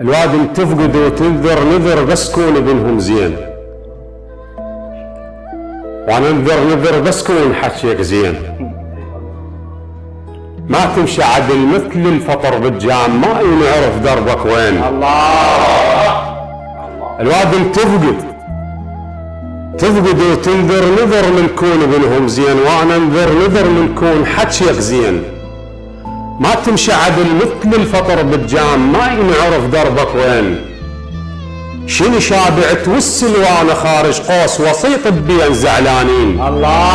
الواد تفقد وتنذر نذر بس كون ابنهم زين. وأنا انذر نذر بس كون حكيك زين. ما تمشي عدل مثل الفطر بالجام ما ينعرف دربك وين. الله الواد تفقد. تفقد وتنذر نذر من كون ابنهم زين. وأنا انذر نذر من كون حكيك زين. ما تمشي عدل مثل الفطر بالجام ما ينعرف دربك وين. شنو شابع توسل وأنا خارج قوس وسيط بين زعلانين. الله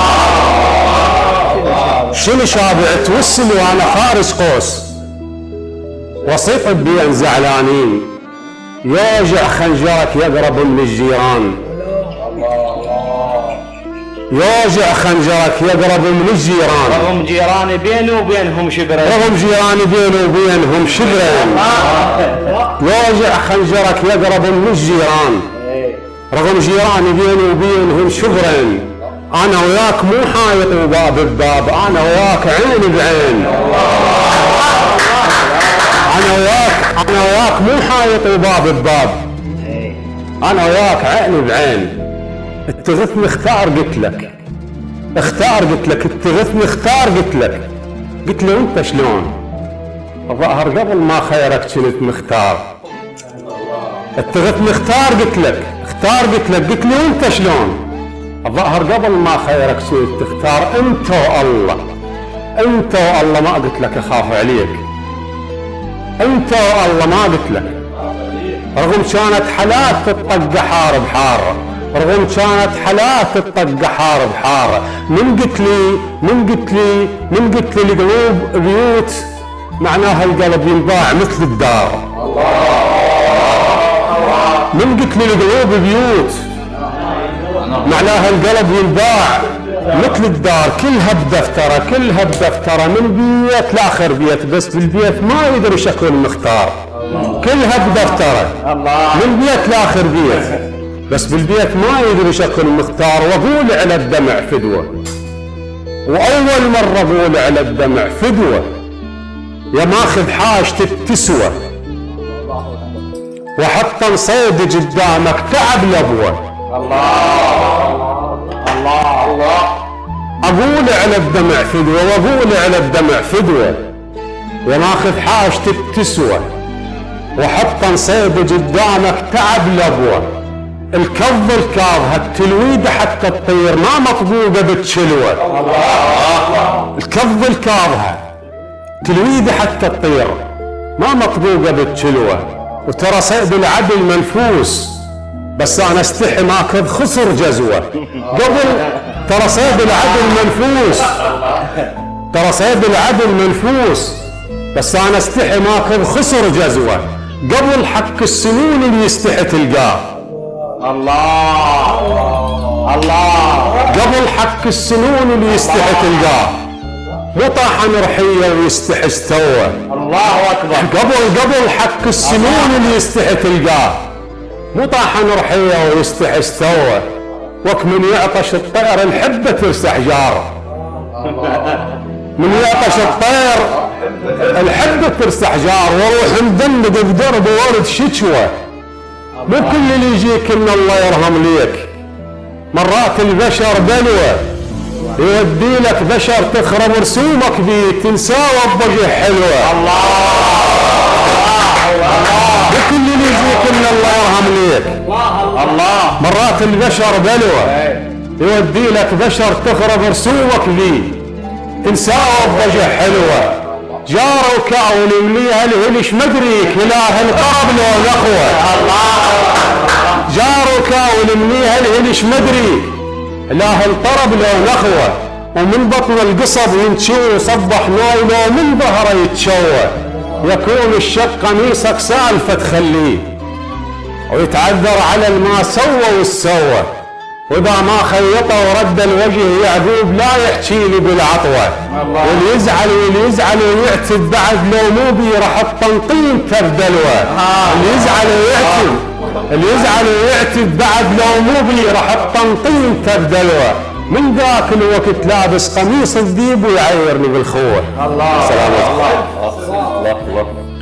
شنو شابع توسل وأنا خارج قوس وسيط بين زعلانين. يوجع خنجرك يقرب من الجيران. يوجع خنجرك يقرب من الجيران. رغم جيراني بيني وبينهم شبرين رغم جيراني بيني وبينهم شبرين يوجع خنجرك يقرب من الجيران. رغم جيراني بيني وبينهم شبرين أنا وياك مو حايط وباب بباب أنا وياك عين بعين. أنا وياك أنا وياك مو حايط وباب بباب. أنا وياك عين بعين. اتغثني اختار قلت لك. اختار قلت لك. اتغثني اختار قلت لك. قلت له أنت شلون؟ الظاهر قبل ما خيرك كنت مختار. اتغثني اختار قلت لك. اختار قلت لك. قلت له أنت شلون؟ الظاهر قبل ما خيرك كنت تختار. أنت والله. أنت والله ما قلت لك أخاف عليك. أنت والله ما قلت لك. رغم كانت حالات تطق حار بحاره رغم كانت حالات تطق حار بحارة. من قلت لي من قلت لي من قلت لي القلوب بيوت معناها القلب ينباع مثل الدار. من قلت لي القلوب بيوت معناها القلب ينباع مثل الدار. كلها بدفتره كلها بدفتره من بيت لآخر بيت بس بالبيت ما يدري شكل مختار. كلها بدفتره من بيت لآخر بيت. بس بالبيت ما يدري شكل مختار واقول على الدمع فدوة. وأول مرة أقول على الدمع فدوة. يا ماخذ حاجتك تسوى وحتى صيد قدامك تعب لبوة. الله الله الله أقول على الدمع فدوة وأقول على الدمع فدوة. يا ماخذ حاجتك تسوى وحتى صيد قدامك تعب لبوة. الكظ الكاظ التلويدة حتى تطير ما مطبوقة بتشلوة الكظ الكاظها تلويدة حتى تطير ما مطبوقة بتشلوة وترى صيد العدل منفوس بس أنا استحي ماخذ خسر جزوة. قبل ترى صيد العدل منفوس. ترى صيد العدل منفوس بس أنا استحي ماخذ خسر جزوة. قبل حق السنون اللي يستحي تلقاه. الله. الله. قبل حق السنون اللي يستحي تلقاه مو طاحن رحيه ويستحي استوى. الله أكبر. قبل قبل حق السنون اللي يستحي تلقاه مو طاحن رحيه ويستحي استوى. وك من يعطش الطير الحبة ترسح جار من يعطش الطير الحبة ترسح جار وأروح مدلق بدرب ورد شكوى مو كل اللي يجيك إن الله يرحم ليك. مرات البشر بلوى. يودي لك بشر تخرب رسومك بيه تنساه بوجه حلوة الله مو كل اللي يجيك إن الله يرحم ليك. الله مرات البشر بلوى. يودي لك بشر تخرب رسومك بيه تنساه بوجه حلوة جار وكاول مليها الهلش مدريك إله القرب لو الاخوه جار وكاول مليها الهلش مدري إله الطرب لو الاخوه ومن بطن القصب ينشوي صبح نايله ومن ظهره يتشوى يكون الشق قميصك سالفه تخليه ويتعذر على الما سوى والسوى. وإذا ما خيطه ورد الوجه يعقوب لا يحكي لي بالعطوة. واللي يزعل واللي يزعل ويعتب بعد لو مو بي راح التنطيم تبدلوه اللي يزعل ويعتب اللي يزعل ويعتب بعد لو مو بي راح التنطيم تبدلوه من ذاك الوقت لابس قميص الذيب ويعيرني بالخوة. الله. سلامتك الله. الله.